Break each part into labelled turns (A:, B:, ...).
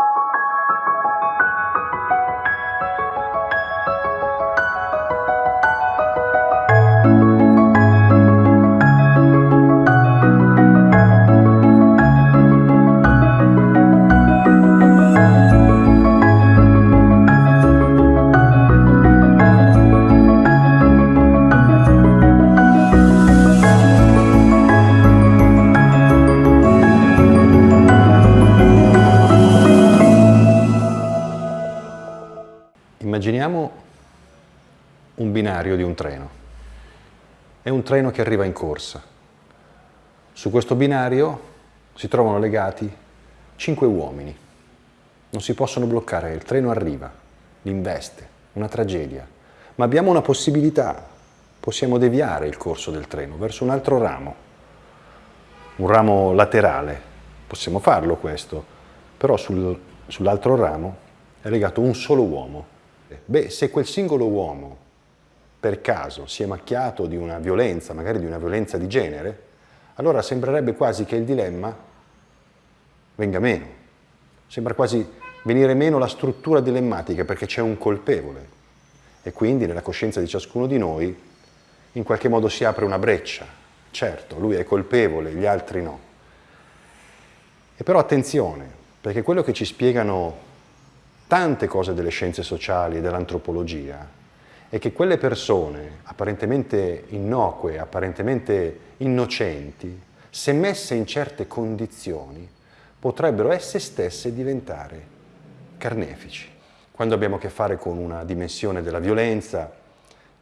A: you. Immaginiamo un binario di un treno. È un treno che arriva in corsa. Su questo binario si trovano legati cinque uomini. Non si possono bloccare, il treno arriva, li investe, una tragedia. Ma abbiamo una possibilità, possiamo deviare il corso del treno verso un altro ramo, un ramo laterale. Possiamo farlo questo, però sul, sull'altro ramo è legato un solo uomo, Beh, se quel singolo uomo per caso si è macchiato di una violenza, magari di una violenza di genere, allora sembrerebbe quasi che il dilemma venga meno. Sembra quasi venire meno la struttura dilemmatica perché c'è un colpevole e quindi nella coscienza di ciascuno di noi in qualche modo si apre una breccia. Certo, lui è colpevole, gli altri no. E però attenzione, perché quello che ci spiegano tante cose delle scienze sociali e dell'antropologia è che quelle persone apparentemente innocue, apparentemente innocenti, se messe in certe condizioni, potrebbero esse stesse diventare carnefici. Quando abbiamo a che fare con una dimensione della violenza,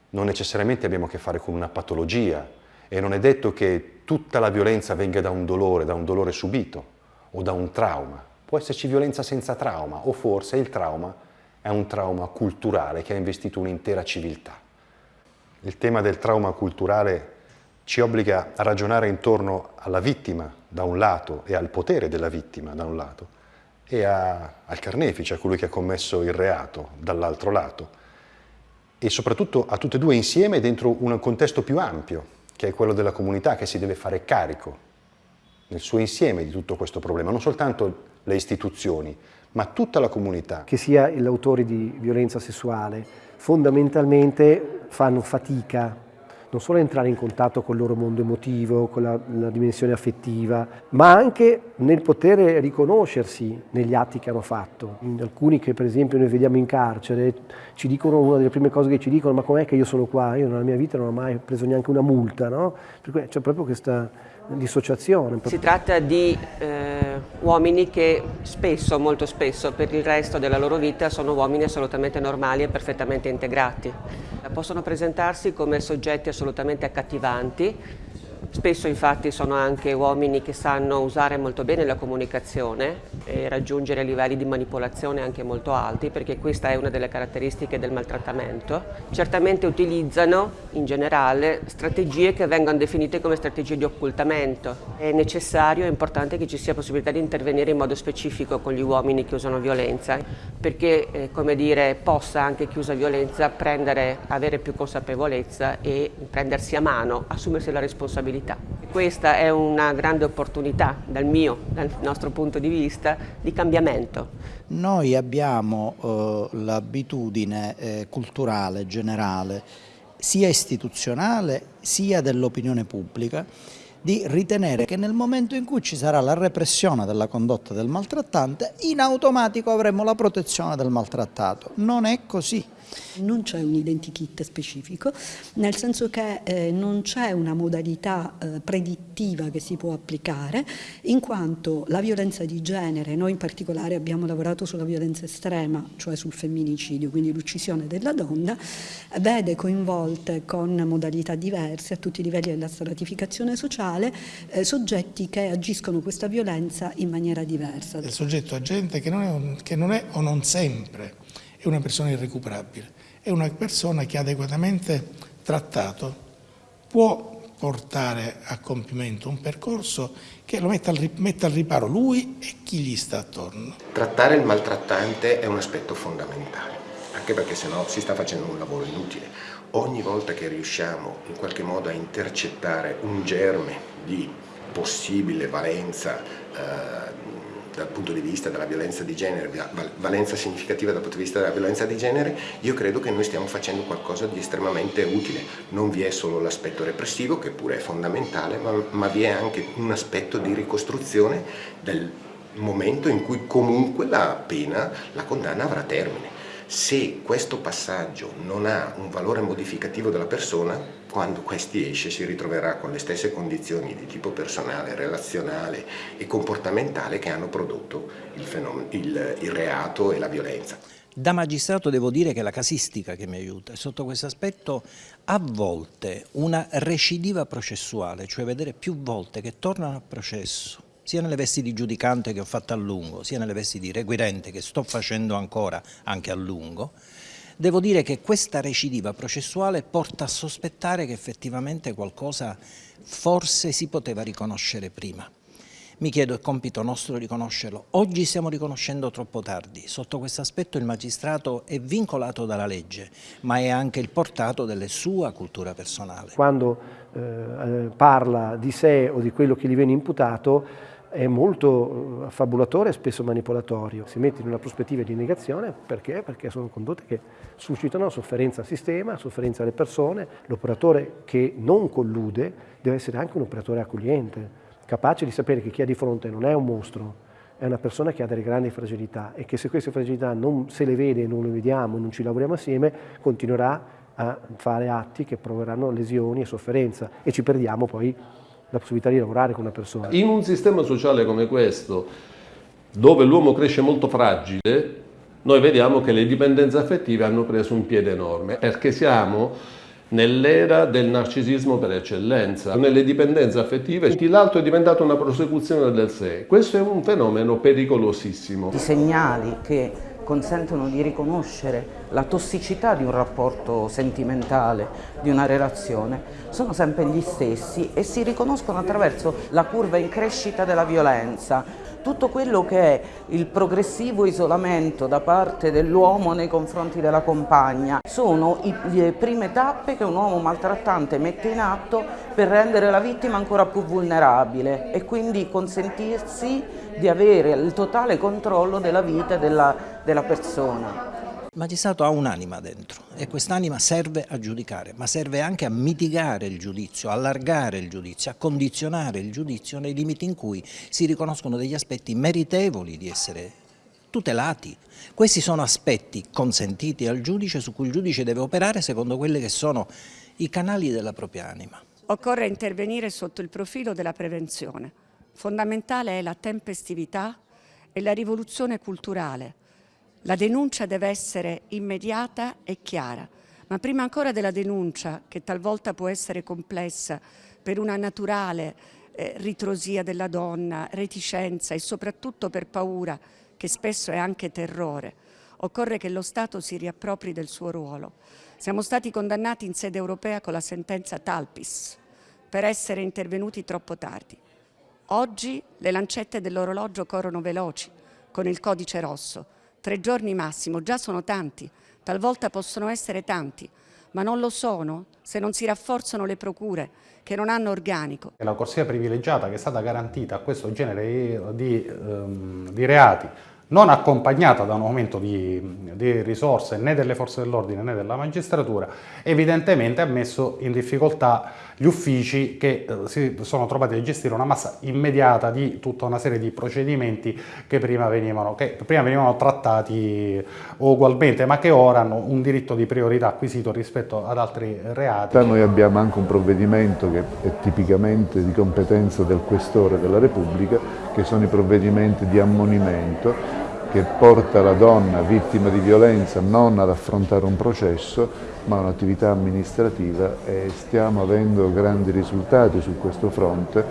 A: non necessariamente abbiamo a che fare con una patologia e non è detto che tutta la violenza venga da un dolore, da un dolore subito o da un trauma. Può esserci violenza senza trauma o forse il trauma è un trauma culturale che ha investito un'intera civiltà. Il tema del trauma culturale ci obbliga a ragionare intorno alla vittima da un lato e al potere della vittima da un lato e a, al carnefice, a colui che ha commesso il reato dall'altro lato e soprattutto a tutte e due insieme dentro un contesto più ampio che è quello della comunità che si deve fare carico nel suo insieme di tutto questo problema, non soltanto le istituzioni, ma tutta la comunità.
B: Che sia l'autore di violenza sessuale, fondamentalmente fanno fatica non solo entrare in contatto con il loro mondo emotivo, con la, la, dimensione affettiva, ma anche nel poter riconoscersi negli atti che hanno fatto. Alcuni che per esempio noi vediamo in carcere ci dicono, una delle prime cose che ci dicono, ma com'è che io sono qua? Io nella mia vita non ho mai preso neanche una multa, no? C'è proprio questa dissociazione.
C: Si tratta di eh, uomini che spesso, molto spesso, per il resto della loro vita sono uomini assolutamente normali e perfettamente integrati. Possono presentarsi come soggetti assolutamente accattivanti, Spesso infatti sono anche uomini che sanno usare molto bene la comunicazione e raggiungere livelli di manipolazione anche molto alti perché questa è una delle caratteristiche del maltrattamento. Certamente utilizzano in generale strategie che vengono definite come strategie di occultamento. È necessario, è importante che ci sia possibilità di intervenire in modo specifico con gli uomini che usano violenza perché eh, come dire, possa anche chi usa violenza prendere, avere più consapevolezza e prendersi a mano, assumersi la responsabilità disabilità. Questa è una grande opportunità dal mio, dal nostro punto di vista, di cambiamento.
D: Noi abbiamo eh, l'abitudine eh, culturale generale, sia istituzionale sia dell'opinione pubblica, di ritenere che nel momento in cui ci sarà la repressione della condotta del maltrattante, in automatico avremo la protezione del maltrattato. Non è così.
E: Non c'è un identikit specifico, nel senso che eh, non c'è una modalità eh, predittiva che si può applicare, in quanto la violenza di genere, noi in particolare abbiamo lavorato sulla violenza estrema, cioè sul femminicidio, quindi l'uccisione della donna, vede coinvolte con modalità diverse a tutti i livelli della stratificazione sociale eh, soggetti che agiscono questa violenza in maniera diversa.
F: Il soggetto agente che non è, un, che non è o non sempre è una persona irrecuperabile, è una persona che adeguatamente trattato può portare a compimento un percorso che lo metta al, metta al riparo lui e chi gli sta attorno.
G: Trattare il maltrattante è un aspetto fondamentale, anche perché sennò si sta facendo un lavoro inutile. Ogni volta che riusciamo in qualche modo a intercettare un germe di possibile valenza eh, dal punto di vista della violenza di genere, valenza significativa dal punto di vista della violenza di genere, io credo che noi stiamo facendo qualcosa di estremamente utile. Non vi è solo l'aspetto repressivo, che pure è fondamentale, ma, ma vi è anche un aspetto di ricostruzione del momento in cui comunque la pena, la condanna avrà termine. Se questo passaggio non ha un valore modificativo della persona, quando questi esce si ritroverà con le stesse condizioni di tipo personale, relazionale e comportamentale che hanno prodotto il, il, il reato e la violenza.
D: Da magistrato devo dire che la casistica che mi aiuta è sotto questo aspetto a volte una recidiva processuale, cioè vedere più volte che tornano a processo sia nelle vesti di giudicante che ho fatto a lungo, sia nelle vesti di requirente che sto facendo ancora anche a lungo, devo dire che questa recidiva processuale porta a sospettare che effettivamente qualcosa forse si poteva riconoscere prima. Mi chiedo, è compito nostro riconoscerlo. Oggi stiamo riconoscendo troppo tardi. Sotto questo aspetto il magistrato è vincolato dalla legge, ma è anche il portato delle sua cultura personale.
B: Quando eh, parla di sé o di quello che gli viene imputato, è molto affabulatore e spesso manipolatorio. Si mette in una prospettiva di negazione perché? Perché sono condotte che suscitano sofferenza al sistema, sofferenza alle persone. L'operatore che non collude deve essere anche un operatore accogliente, capace di sapere che chi ha di fronte non è un mostro, è una persona che ha delle grandi fragilità e che se queste fragilità non se le vede, non le vediamo, non ci lavoriamo assieme, continuerà a fare atti che proveranno lesioni e sofferenza e ci perdiamo poi la possibilità di lavorare con una persona.
H: In un sistema sociale come questo, dove l'uomo cresce molto fragile, noi vediamo che le dipendenze affettive hanno preso un piede enorme, perché siamo nell'era del narcisismo per eccellenza. Nelle dipendenze affettive l'altro è diventato una prosecuzione del sé. Questo è un fenomeno pericolosissimo.
I: I segnali che consentono di riconoscere la tossicità di un rapporto sentimentale, di una relazione, sono sempre gli stessi e si riconoscono attraverso la curva in crescita della violenza, tutto quello che è il progressivo isolamento da parte dell'uomo nei confronti della compagna sono le prime tappe che un uomo maltrattante mette in atto per rendere la vittima ancora più vulnerabile e quindi consentirsi di avere il totale controllo della vita della, della persona.
D: Il magistrato ha un'anima dentro e quest'anima serve a giudicare, ma serve anche a mitigare il giudizio, a allargare il giudizio, a condizionare il giudizio nei limiti in cui si riconoscono degli aspetti meritevoli di essere tutelati. Questi sono aspetti consentiti al giudice su cui il giudice deve operare secondo quelli che sono i canali della propria anima.
J: Occorre intervenire sotto il profilo della prevenzione. Fondamentale è la tempestività e la rivoluzione culturale la denuncia deve essere immediata e chiara, ma prima ancora della denuncia, che talvolta può essere complessa per una naturale eh, ritrosia della donna, reticenza e soprattutto per paura, che spesso è anche terrore, occorre che lo Stato si riappropri del suo ruolo. Siamo stati condannati in sede europea con la sentenza Talpis per essere intervenuti troppo tardi. Oggi le lancette dell'orologio corrono veloci con il codice rosso, Tre giorni massimo, già sono tanti, talvolta possono essere tanti, ma non lo sono se non si rafforzano le procure che non hanno organico.
K: La corsia privilegiata che è stata garantita a questo genere di, um, di reati non accompagnata da un aumento di, di risorse né delle forze dell'ordine né della magistratura, evidentemente ha messo in difficoltà gli uffici che eh, si sono trovati a gestire una massa immediata di tutta una serie di procedimenti che prima venivano, che prima venivano trattati ugualmente ma che ora hanno un diritto di priorità acquisito rispetto ad altri reati.
L: Noi abbiamo anche un provvedimento che è tipicamente di competenza del Questore della Repubblica che sono i provvedimenti di ammonimento che porta la donna vittima di violenza non ad affrontare un processo ma un'attività amministrativa e stiamo avendo grandi risultati su questo fronte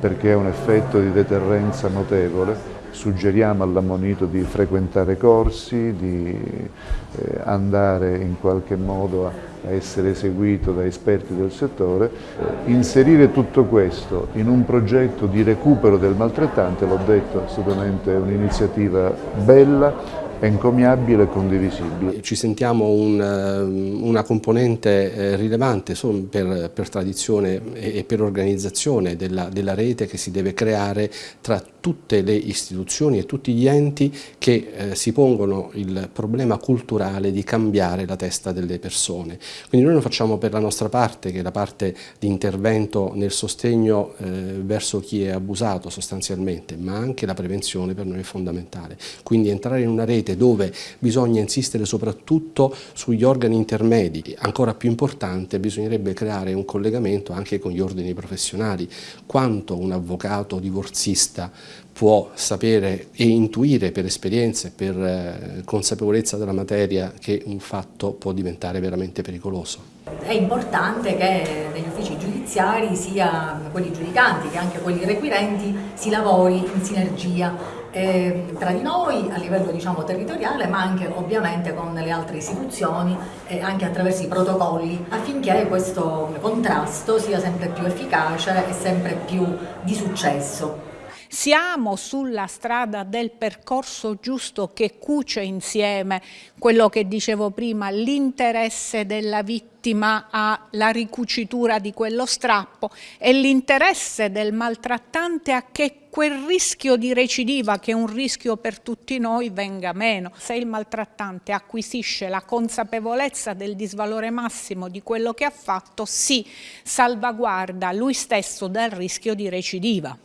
L: perché è un effetto di deterrenza notevole. Suggeriamo all'ammonito di frequentare corsi, di eh, andare in qualche modo a essere eseguito da esperti del settore, eh, inserire tutto questo in un progetto di recupero del maltrattante, l'ho detto, assolutamente è un'iniziativa bella, encomiabile e condivisibile.
M: Ci sentiamo un, eh, una componente rilevante per, per tradizione e per organizzazione della, della rete che si deve creare tra tutte le istituzioni e tutti gli enti che eh, si pongono il problema culturale di cambiare la testa delle persone. Quindi noi lo facciamo per la nostra parte, che è la parte di intervento nel sostegno eh, verso chi è abusato sostanzialmente, ma anche la prevenzione per noi è fondamentale. Quindi entrare in una rete dove bisogna insistere soprattutto sugli organi intermedi, ancora più importante bisognerebbe creare un collegamento anche con gli ordini professionali, quanto un avvocato divorzista può sapere e intuire per esperienza e per eh, consapevolezza della materia che un fatto può diventare veramente pericoloso.
N: È importante che negli uffici giudiziari, sia quelli giudicanti che anche quelli requirenti, si lavori in sinergia eh, tra di noi a livello diciamo, territoriale ma anche ovviamente con le altre istituzioni e anche attraverso i protocolli affinché questo contrasto sia sempre più efficace e sempre più di successo.
O: Siamo sulla strada del percorso giusto che cuce insieme quello che dicevo prima, l'interesse della vittima alla ricucitura di quello strappo e l'interesse del maltrattante a che quel rischio di recidiva, che è un rischio per tutti noi, venga meno. Se il maltrattante acquisisce la consapevolezza del disvalore massimo di quello che ha fatto, si salvaguarda lui stesso dal rischio di recidiva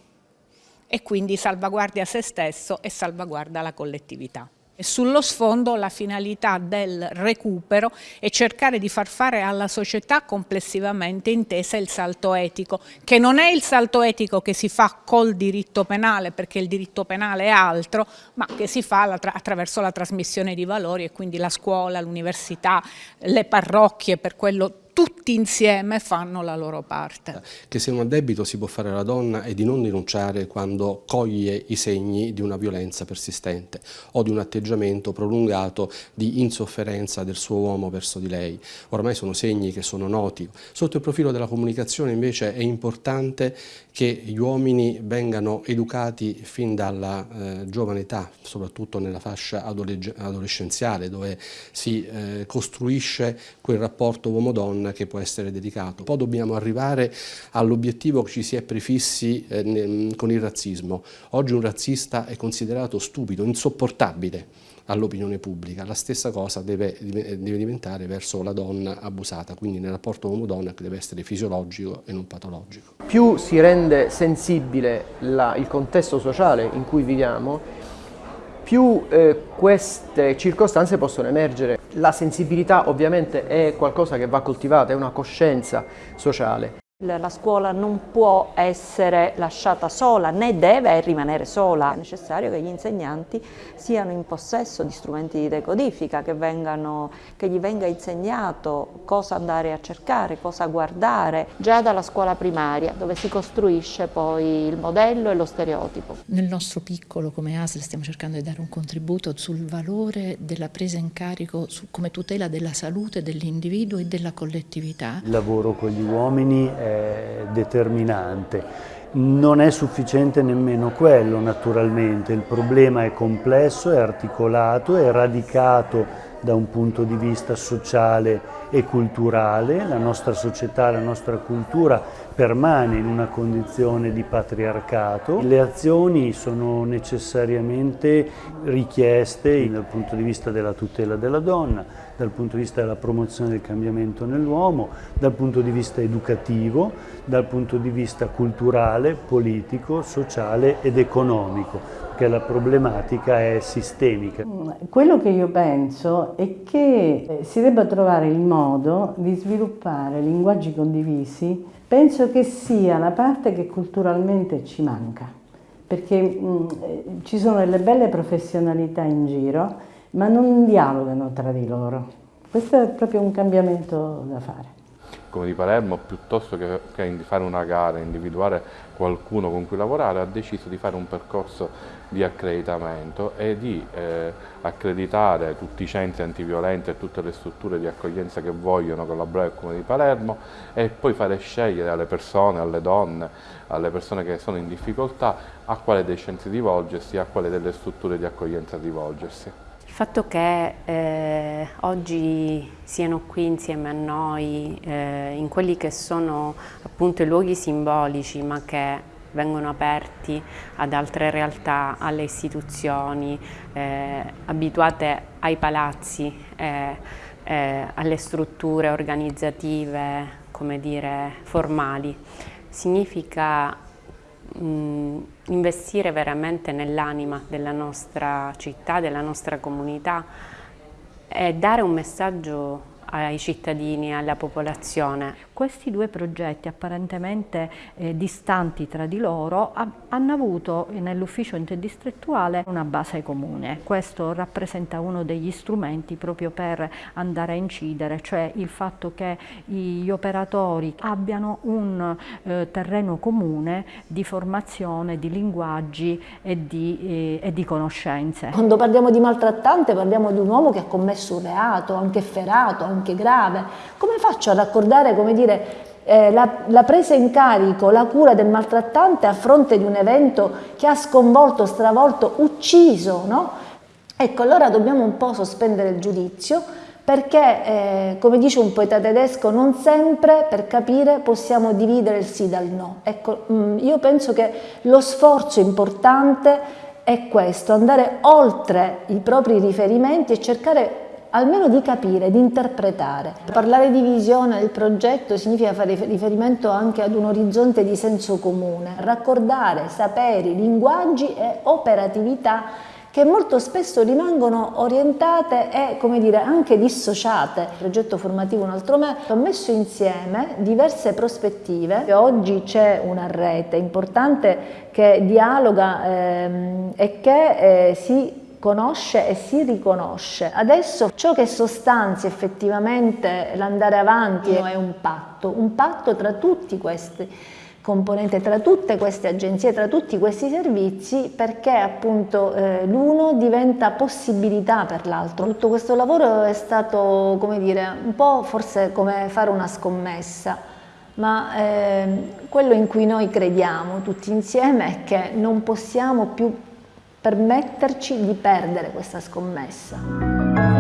O: e quindi salvaguardia se stesso e salvaguarda la collettività. Sullo sfondo la finalità del recupero è cercare di far fare alla società complessivamente intesa il salto etico, che non è il salto etico che si fa col diritto penale, perché il diritto penale è altro, ma che si fa attraverso la trasmissione di valori e quindi la scuola, l'università, le parrocchie, per quello tutti insieme fanno la loro parte.
M: Che se un addebito si può fare alla donna è di non rinunciare quando coglie i segni di una violenza persistente o di un atteggiamento prolungato di insofferenza del suo uomo verso di lei. Ormai sono segni che sono noti. Sotto il profilo della comunicazione invece è importante che gli uomini vengano educati fin dalla eh, giovane età, soprattutto nella fascia adolescenziale dove si eh, costruisce quel rapporto uomo-donna che può essere dedicato. Poi dobbiamo arrivare all'obiettivo che ci si è prefissi eh, con il razzismo. Oggi un razzista è considerato stupido, insopportabile all'opinione pubblica. La stessa cosa deve, deve, diventare verso la donna abusata, quindi nel rapporto uomo-donna che deve essere fisiologico e non patologico.
B: Più si rende sensibile la, il contesto sociale in cui viviamo, più eh, queste circostanze possono emergere. La sensibilità ovviamente è qualcosa che va coltivata, è una coscienza sociale.
P: La scuola non può essere lasciata sola, né deve rimanere sola. È necessario che gli insegnanti siano in possesso di strumenti di decodifica, che, vengano, che gli venga insegnato cosa andare a cercare, cosa guardare, già dalla scuola primaria, dove si costruisce poi il modello e lo stereotipo.
Q: Nel nostro piccolo, come ASL, stiamo cercando di dare un contributo sul valore della presa in carico su, come tutela della salute dell'individuo e della collettività.
R: Il lavoro con gli uomini è determinante. Non è sufficiente nemmeno quello naturalmente, il problema è complesso, è articolato, è radicato da un punto di vista sociale e culturale, la nostra società, la nostra cultura permane in una condizione di patriarcato, le azioni sono necessariamente richieste dal punto di vista della tutela della donna, dal punto di vista della promozione del cambiamento nell'uomo, dal punto di vista educativo, dal punto di vista culturale, politico, sociale ed economico, perché la problematica è sistemica.
S: Mm, quello che io penso è che eh, si debba trovare il modo di sviluppare linguaggi condivisi, penso che sia la parte che culturalmente ci manca, perché mh, mm, eh, ci sono delle belle professionalità in giro, ma non dialogano tra di loro. Questo è proprio un cambiamento da fare.
T: Come di Palermo, piuttosto che, che fare una gara, individuare qualcuno con cui lavorare, ha deciso di fare un percorso di accreditamento e di eh, accreditare tutti i centri antiviolenti e tutte le strutture di accoglienza che vogliono collaborare con Comune di Palermo e poi fare scegliere alle persone, alle donne, alle persone che sono in difficoltà a quale dei centri rivolgersi a quale delle strutture di accoglienza rivolgersi.
U: Il fatto che eh, oggi siano qui insieme a noi eh, in quelli che sono appunto i luoghi simbolici ma che vengono aperti ad altre realtà, alle istituzioni, eh, abituate ai palazzi, eh, eh, alle strutture organizzative, come dire, formali. Significa mh, investire veramente nell'anima della nostra città, della nostra comunità e dare un messaggio ai cittadini, alla popolazione.
V: Questi due progetti apparentemente eh, distanti tra di loro hanno avuto nell'ufficio interdistrettuale una base comune. Questo rappresenta uno degli strumenti proprio per andare a incidere, cioè il fatto che gli operatori abbiano un eh, terreno comune di formazione, di linguaggi e di, eh, e di conoscenze.
W: Quando parliamo di maltrattante parliamo di un uomo che ha commesso un reato, anche ferato, anche grave. Come faccio a raccordare, come dire, dire, eh, la, la, presa in carico, la cura del maltrattante a fronte di un evento che ha sconvolto, stravolto, ucciso, no? Ecco, allora dobbiamo un po' sospendere il giudizio perché, eh, come dice un poeta tedesco, non sempre per capire possiamo dividere il sì dal no. Ecco, mh, mm, io penso che lo sforzo importante è questo, andare oltre i propri riferimenti e cercare almeno di capire, di interpretare. Parlare di visione del progetto significa fare riferimento anche ad un orizzonte di senso comune, raccordare saperi, linguaggi e operatività che molto spesso rimangono orientate e come dire, anche dissociate. Il progetto formativo Un altro me ha messo insieme diverse prospettive. Oggi c'è una rete importante che dialoga ehm, e che eh, si conosce e si riconosce. Adesso ciò che sostanzia effettivamente l'andare avanti è un patto, un patto tra tutti questi componenti, tra tutte queste agenzie, tra tutti questi servizi perché appunto eh, l'uno diventa possibilità per l'altro. Tutto questo lavoro è stato come dire un po' forse come fare una scommessa ma eh, quello in cui noi crediamo tutti insieme è che non possiamo più permetterci di perdere questa scommessa.